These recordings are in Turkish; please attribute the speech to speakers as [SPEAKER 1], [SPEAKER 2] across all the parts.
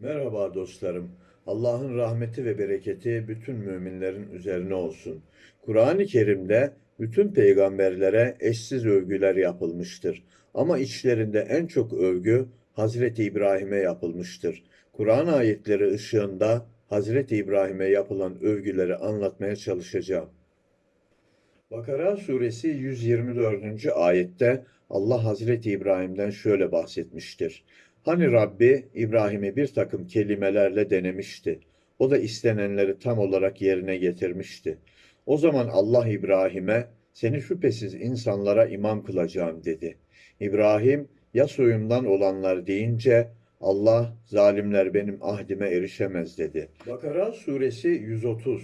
[SPEAKER 1] Merhaba dostlarım. Allah'ın rahmeti ve bereketi bütün müminlerin üzerine olsun. Kur'an-ı Kerim'de bütün peygamberlere eşsiz övgüler yapılmıştır. Ama içlerinde en çok övgü Hazreti İbrahim'e yapılmıştır. Kur'an ayetleri ışığında Hazreti İbrahim'e yapılan övgüleri anlatmaya çalışacağım. Bakara suresi 124. ayette Allah Hazreti İbrahim'den şöyle bahsetmiştir. Hani Rabbi İbrahim'i bir takım kelimelerle denemişti. O da istenenleri tam olarak yerine getirmişti. O zaman Allah İbrahim'e seni şüphesiz insanlara imam kılacağım dedi. İbrahim ya soyumdan olanlar deyince Allah zalimler benim ahdime erişemez dedi. Bakara suresi 130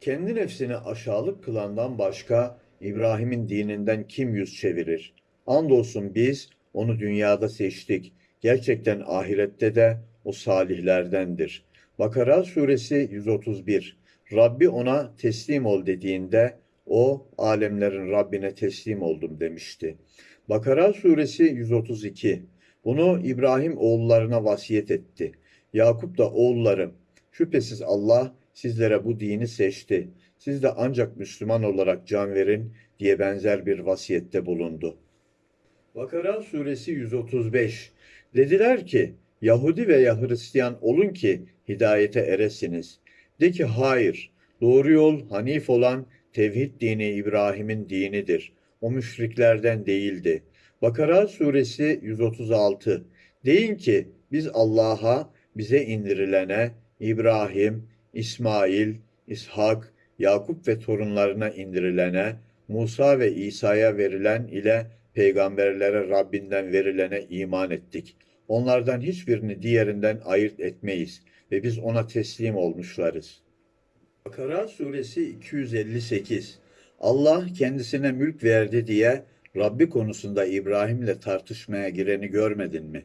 [SPEAKER 1] kendi nefsini aşağılık kılandan başka İbrahim'in dininden kim yüz çevirir? Andolsun biz onu dünyada seçtik. Gerçekten ahirette de o salihlerdendir. Bakara suresi 131 Rabbi ona teslim ol dediğinde o alemlerin Rabbine teslim oldum demişti. Bakara suresi 132 Bunu İbrahim oğullarına vasiyet etti. Yakup da oğullarım şüphesiz Allah sizlere bu dini seçti. Siz de ancak Müslüman olarak can verin diye benzer bir vasiyette bulundu. Bakara suresi 135 Dediler ki Yahudi veya Hristiyan olun ki hidayete eresiniz. De ki hayır, doğru yol Hanif olan tevhid dini İbrahim'in dinidir. O müşriklerden değildi. Bakara suresi 136 Deyin ki biz Allah'a, bize indirilene, İbrahim, İsmail, İshak, Yakup ve torunlarına indirilene, Musa ve İsa'ya verilen ile peygamberlere Rabbinden verilene iman ettik. Onlardan hiçbirini diğerinden ayırt etmeyiz ve biz ona teslim olmuşlarız. Bakara suresi 258 Allah kendisine mülk verdi diye Rabbi konusunda İbrahim'le tartışmaya gireni görmedin mi?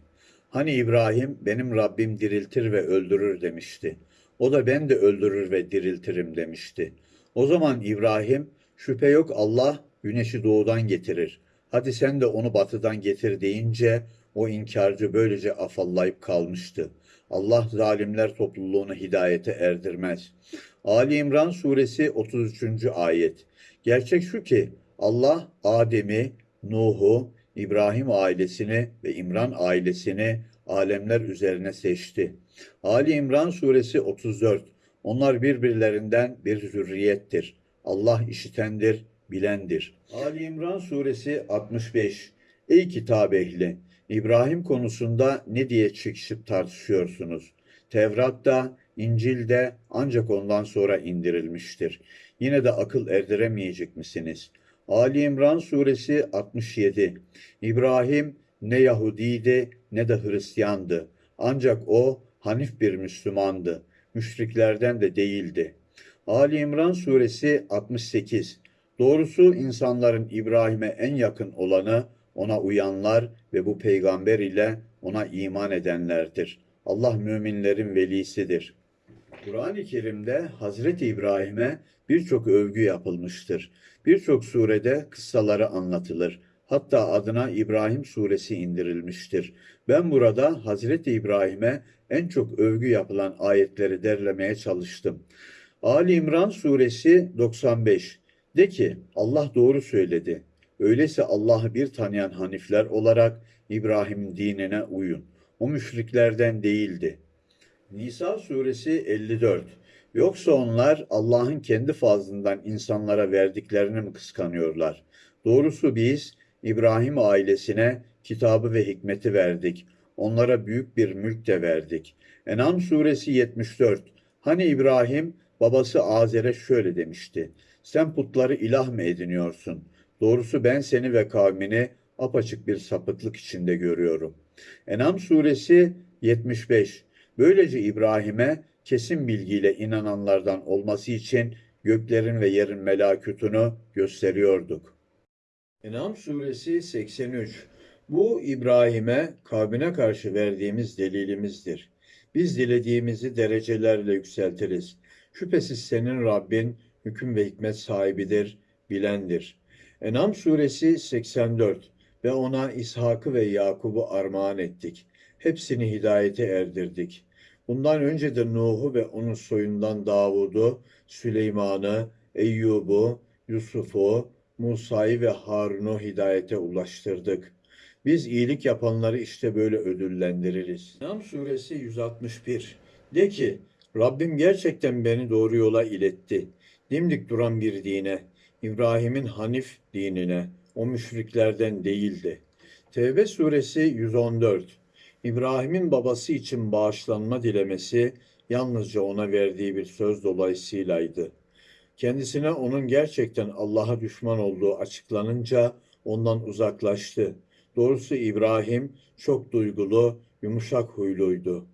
[SPEAKER 1] Hani İbrahim benim Rabbim diriltir ve öldürür demişti. O da ben de öldürür ve diriltirim demişti. O zaman İbrahim şüphe yok Allah güneşi doğudan getirir. Hadi sen de onu batıdan getir deyince o inkarcı böylece afallayıp kalmıştı. Allah zalimler topluluğunu hidayete erdirmez. Ali İmran suresi 33. ayet. Gerçek şu ki Allah Adem'i, Nuh'u, İbrahim ailesini ve İmran ailesini alemler üzerine seçti. Ali İmran suresi 34. Onlar birbirlerinden bir zürriyettir. Allah işitendir, bilendir. Ali İmran suresi 65. Ey kitap ehli! İbrahim konusunda ne diye çıkışıp tartışıyorsunuz? Tevrat'ta, İncil'de ancak ondan sonra indirilmiştir. Yine de akıl erdiremeyecek misiniz? Ali İmran suresi 67. İbrahim ne Yahudiydi ne de Hristiyandı. Ancak o Hanif bir Müslümandı. Müşriklerden de değildi. Ali İmran suresi 68. Doğrusu insanların İbrahim'e en yakın olanı ona uyanlar ve bu peygamber ile ona iman edenlerdir. Allah müminlerin velisidir. Kur'an-ı Kerim'de Hazreti İbrahim'e birçok övgü yapılmıştır. Birçok surede kıssaları anlatılır. Hatta adına İbrahim suresi indirilmiştir. Ben burada Hazreti İbrahim'e en çok övgü yapılan ayetleri derlemeye çalıştım. Ali İmran suresi 95 De ki Allah doğru söyledi. Öyleyse Allah'ı bir tanıyan hanifler olarak İbrahim'in dinine uyun. O müşriklerden değildi. Nisa suresi 54 Yoksa onlar Allah'ın kendi fazlından insanlara verdiklerini mi kıskanıyorlar? Doğrusu biz İbrahim ailesine kitabı ve hikmeti verdik. Onlara büyük bir mülk de verdik. En'am suresi 74 Hani İbrahim babası Azer'e şöyle demişti. Sen putları ilah mı ediniyorsun? Doğrusu ben seni ve kavmini apaçık bir sapıklık içinde görüyorum. En'am suresi 75 Böylece İbrahim'e kesin bilgiyle inananlardan olması için göklerin ve yerin melakutunu gösteriyorduk. En'am suresi 83 Bu İbrahim'e kavmine karşı verdiğimiz delilimizdir. Biz dilediğimizi derecelerle yükseltiriz. Şüphesiz senin Rabbin hüküm ve hikmet sahibidir, bilendir. En'am suresi 84 Ve ona İshak'ı ve Yakub'u armağan ettik. Hepsini hidayete erdirdik. Bundan önce de Nuh'u ve onun soyundan Davud'u, Süleyman'ı, Eyyub'u, Yusuf'u, Musa'yı ve Harun'u hidayete ulaştırdık. Biz iyilik yapanları işte böyle ödüllendiririz. Nam suresi 161. De ki, Rabbim gerçekten beni doğru yola iletti. Dimdik duran bir dine, İbrahim'in Hanif dinine, o müşriklerden değildi. Tevbe suresi 114. İbrahim'in babası için bağışlanma dilemesi yalnızca ona verdiği bir söz dolayısıylaydı. Kendisine onun gerçekten Allah'a düşman olduğu açıklanınca ondan uzaklaştı. Doğrusu İbrahim çok duygulu, yumuşak huyluydu.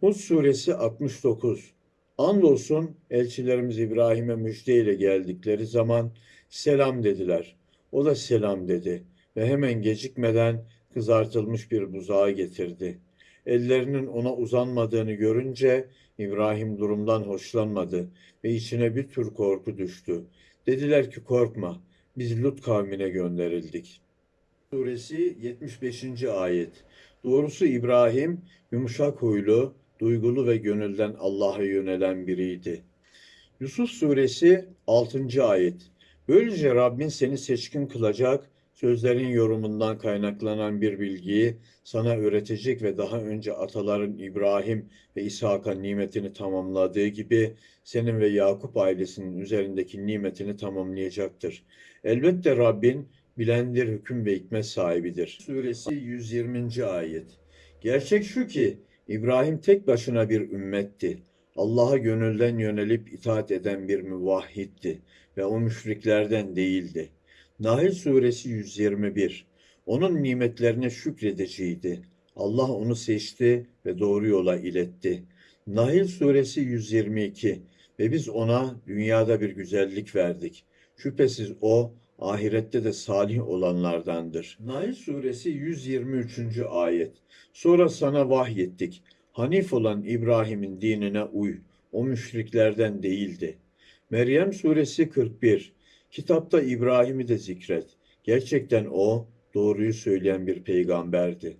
[SPEAKER 1] Hud suresi 69. Andolsun elçilerimiz İbrahim'e müjdeyle geldikleri zaman selam dediler. O da selam dedi ve hemen gecikmeden kızartılmış bir buzağı getirdi. Ellerinin ona uzanmadığını görünce İbrahim durumdan hoşlanmadı ve içine bir tür korku düştü. Dediler ki korkma, biz Lut kavmine gönderildik. Suresi 75. ayet. Doğrusu İbrahim yumuşak huylu, duygulu ve gönülden Allah'a yönelen biriydi. Yusuf suresi 6. ayet. Böylece Rabbin seni seçkin kılacak, sözlerin yorumundan kaynaklanan bir bilgiyi sana öğretecek ve daha önce ataların İbrahim ve İshak'a nimetini tamamladığı gibi senin ve Yakup ailesinin üzerindeki nimetini tamamlayacaktır. Elbette Rabbin bilendir, hüküm ve hikmet sahibidir. Suresi 120. ayet. Gerçek şu ki İbrahim tek başına bir ümmetti. Allah'a gönülden yönelip itaat eden bir müvahhitti ve o müşriklerden değildi. Nahl suresi 121. Onun nimetlerine şükredeceğiydi. Allah onu seçti ve doğru yola iletti. Nahl suresi 122. Ve biz ona dünyada bir güzellik verdik. Şüphesiz o ahirette de salih olanlardandır. Nahl suresi 123. ayet. Sonra sana vahyettik. Hanif olan İbrahim'in dinine uy. O müşriklerden değildi. Meryem suresi 41. Kitapta İbrahim'i de zikret. Gerçekten o doğruyu söyleyen bir peygamberdi.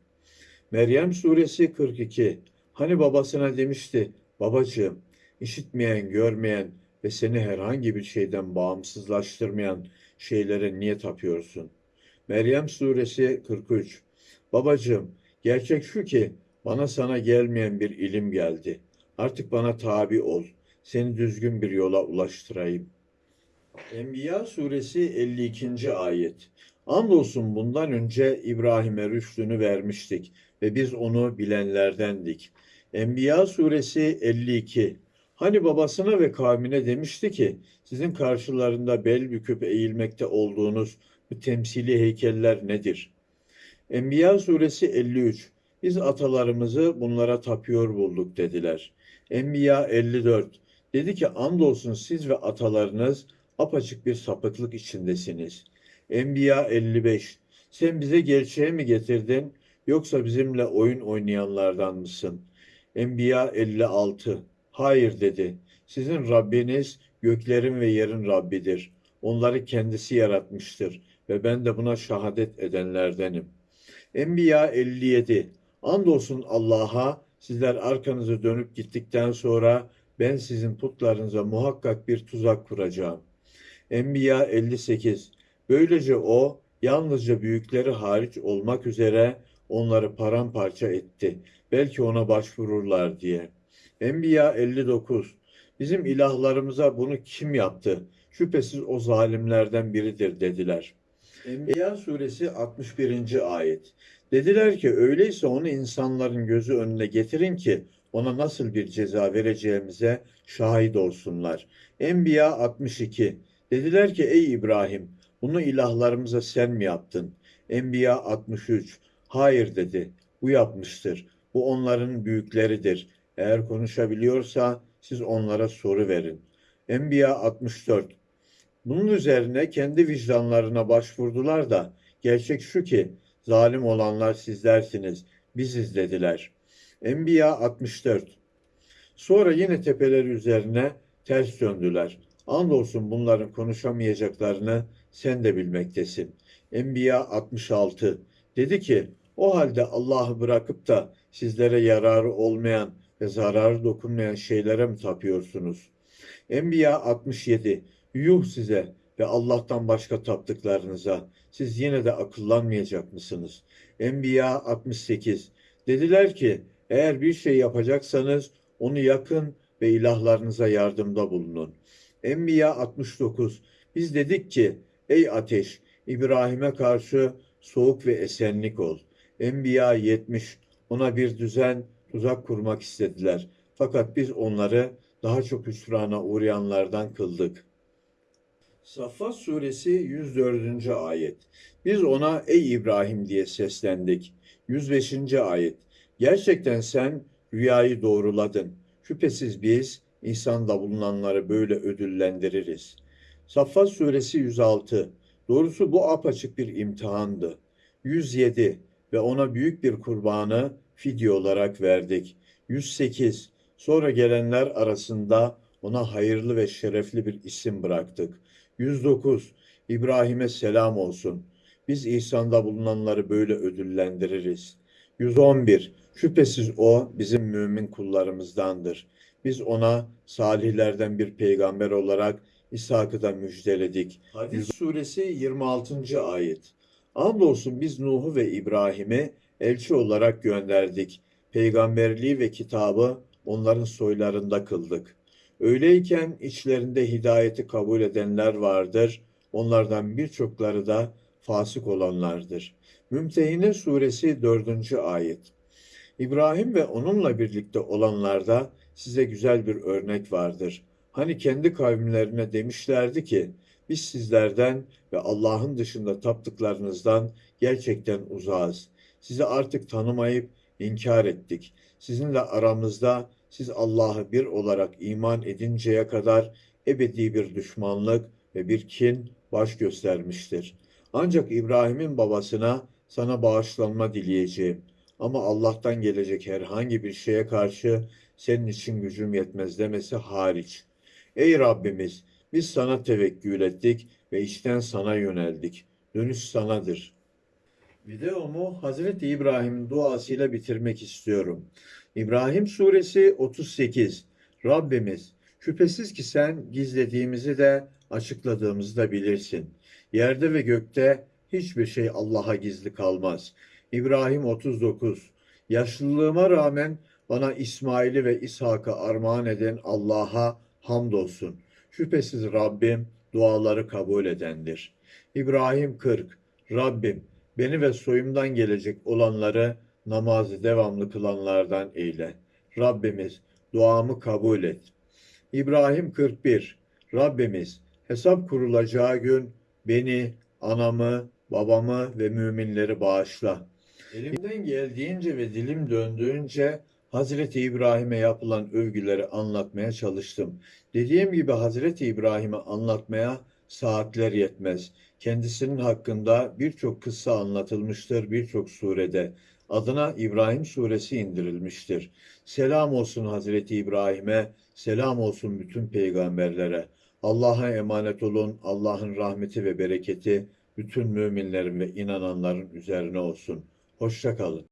[SPEAKER 1] Meryem suresi 42. Hani babasına demişti, babacığım, işitmeyen, görmeyen ve seni herhangi bir şeyden bağımsızlaştırmayan şeylere niye tapıyorsun? Meryem suresi 43. Babacığım, gerçek şu ki bana sana gelmeyen bir ilim geldi. Artık bana tabi ol. Seni düzgün bir yola ulaştırayım. Enbiya suresi 52. ayet. Andolsun bundan önce İbrahim'e rüştünü vermiştik ve biz onu bilenlerdendik. Enbiya suresi 52. Hani babasına ve kavmine demişti ki sizin karşılarında bel büküp eğilmekte olduğunuz bu temsili heykeller nedir? Enbiya suresi 53. Biz atalarımızı bunlara tapıyor bulduk dediler. Enbiya 54. Dedi ki andolsun siz ve atalarınız apaçık bir sapıklık içindesiniz. Enbiya 55. Sen bize gerçeği mi getirdin yoksa bizimle oyun oynayanlardan mısın? Enbiya 56. Hayır dedi. Sizin Rabbiniz göklerin ve yerin Rabbidir. Onları kendisi yaratmıştır ve ben de buna şahadet edenlerdenim. Enbiya 57. Andolsun Allah'a sizler arkanızı dönüp gittikten sonra ben sizin putlarınıza muhakkak bir tuzak kuracağım. Enbiya 58. Böylece o yalnızca büyükleri hariç olmak üzere onları paramparça etti. Belki ona başvururlar diye. Enbiya 59. Bizim ilahlarımıza bunu kim yaptı? Şüphesiz o zalimlerden biridir dediler. Enbiya suresi 61. ayet. Dediler ki öyleyse onu insanların gözü önüne getirin ki ona nasıl bir ceza vereceğimize şahit olsunlar. Enbiya 62. Dediler ki ey İbrahim bunu ilahlarımıza sen mi yaptın? Enbiya 63. Hayır dedi. Bu yapmıştır. Bu onların büyükleridir. Eğer konuşabiliyorsa siz onlara soru verin. Enbiya 64. Bunun üzerine kendi vicdanlarına başvurdular da gerçek şu ki zalim olanlar sizlersiniz, biziz dediler. Enbiya 64. Sonra yine tepeleri üzerine ters döndüler. Andolsun bunların konuşamayacaklarını sen de bilmektesin. Enbiya 66. Dedi ki o halde Allah'ı bırakıp da sizlere yararı olmayan ve zararı dokunmayan şeylere mi tapıyorsunuz? Enbiya 67. Yuh size ve Allah'tan başka taptıklarınıza. Siz yine de akıllanmayacak mısınız? Enbiya 68. Dediler ki, eğer bir şey yapacaksanız onu yakın ve ilahlarınıza yardımda bulunun. Enbiya 69. Biz dedik ki, ey ateş, İbrahim'e karşı soğuk ve esenlik ol. Enbiya 70. Ona bir düzen, tuzak kurmak istediler. Fakat biz onları daha çok hüsrana uğrayanlardan kıldık. Saffat suresi 104. ayet. Biz ona ey İbrahim diye seslendik. 105. ayet. Gerçekten sen rüyayı doğruladın. Şüphesiz biz insanda bulunanları böyle ödüllendiririz. Saffat suresi 106. Doğrusu bu apaçık bir imtihandı. 107 ve ona büyük bir kurbanı fidye olarak verdik. 108 Sonra gelenler arasında ona hayırlı ve şerefli bir isim bıraktık. 109 İbrahim'e selam olsun. Biz ihsanda bulunanları böyle ödüllendiririz. 111 Şüphesiz o bizim mümin kullarımızdandır. Biz ona salihlerden bir peygamber olarak İshak'ı da müjdeledik. Hadis suresi 26. ayet. Andolsun biz Nuh'u ve İbrahim'i elçi olarak gönderdik. Peygamberliği ve kitabı onların soylarında kıldık. Öyleyken içlerinde hidayeti kabul edenler vardır. Onlardan birçokları da fasık olanlardır. Mümtehine suresi 4. ayet. İbrahim ve onunla birlikte olanlarda size güzel bir örnek vardır. Hani kendi kavimlerine demişlerdi ki, biz sizlerden ve Allah'ın dışında taptıklarınızdan gerçekten uzağız. Sizi artık tanımayıp inkar ettik. Sizinle aramızda siz Allah'ı bir olarak iman edinceye kadar ebedi bir düşmanlık ve bir kin baş göstermiştir. Ancak İbrahim'in babasına sana bağışlanma dileyeceğim. Ama Allah'tan gelecek herhangi bir şeye karşı senin için gücüm yetmez demesi hariç. Ey Rabbimiz, biz sana tevekkül ettik ve içten sana yöneldik. Dönüş sanadır. Videomu Hazreti İbrahim'in duasıyla bitirmek istiyorum. İbrahim Suresi 38 Rabbimiz, şüphesiz ki sen gizlediğimizi de açıkladığımızı da bilirsin. Yerde ve gökte hiçbir şey Allah'a gizli kalmaz. İbrahim 39 Yaşlılığıma rağmen bana İsmail'i ve İshak'ı armağan eden Allah'a hamdolsun. Şüphesiz Rabbim duaları kabul edendir. İbrahim 40 Rabbim beni ve soyumdan gelecek olanları namazı devamlı kılanlardan eyle. Rabbimiz duamı kabul et. İbrahim 41 Rabbimiz hesap kurulacağı gün beni, anamı, babamı ve müminleri bağışla. Elimden geldiğince ve dilim döndüğünce Hazreti İbrahim'e yapılan övgüleri anlatmaya çalıştım. Dediğim gibi Hazreti İbrahim'i anlatmaya saatler yetmez. Kendisinin hakkında birçok kıssa anlatılmıştır birçok surede. Adına İbrahim suresi indirilmiştir. Selam olsun Hazreti İbrahim'e, selam olsun bütün peygamberlere. Allah'a emanet olun. Allah'ın rahmeti ve bereketi bütün müminlerin ve inananların üzerine olsun. Hoşça kalın.